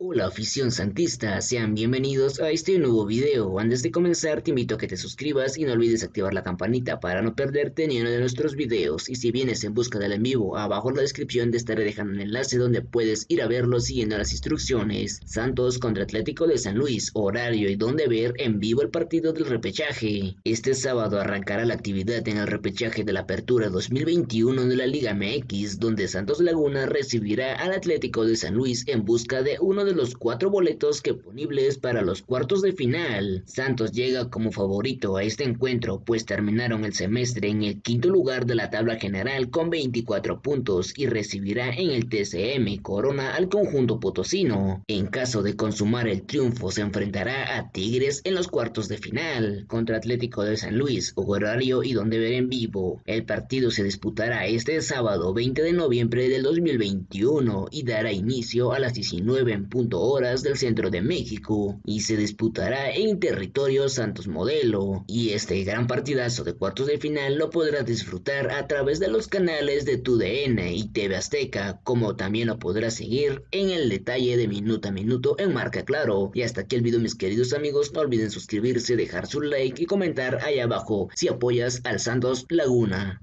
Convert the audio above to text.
Hola afición santista, sean bienvenidos a este nuevo video. Antes de comenzar te invito a que te suscribas y no olvides activar la campanita para no perderte ni uno de nuestros videos. Y si vienes en busca del en vivo, abajo en la descripción te estaré dejando un enlace donde puedes ir a verlo siguiendo las instrucciones. Santos contra Atlético de San Luis, horario y donde ver en vivo el partido del repechaje. Este sábado arrancará la actividad en el repechaje de la apertura 2021 de la Liga MX, donde Santos Laguna recibirá al Atlético de San Luis en busca de uno de de los cuatro boletos disponibles para los cuartos de final. Santos llega como favorito a este encuentro, pues terminaron el semestre en el quinto lugar de la tabla general con 24 puntos y recibirá en el TCM Corona al conjunto potosino. En caso de consumar el triunfo, se enfrentará a Tigres en los cuartos de final contra Atlético de San Luis, horario y donde ver en vivo. El partido se disputará este sábado 20 de noviembre del 2021 y dará inicio a las 19 en horas del centro de México y se disputará en territorio Santos Modelo. Y este gran partidazo de cuartos de final lo podrás disfrutar a través de los canales de TUDN y TV Azteca, como también lo podrás seguir en el detalle de minuto a minuto en Marca Claro. Y hasta aquí el video mis queridos amigos, no olviden suscribirse, dejar su like y comentar ahí abajo si apoyas al Santos Laguna.